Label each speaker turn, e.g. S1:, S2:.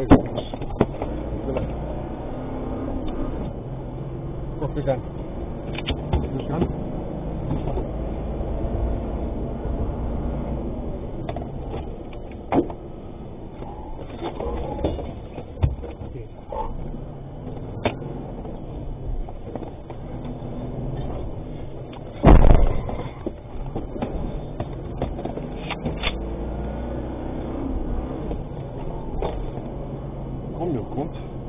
S1: よく。ごきん。
S2: Grund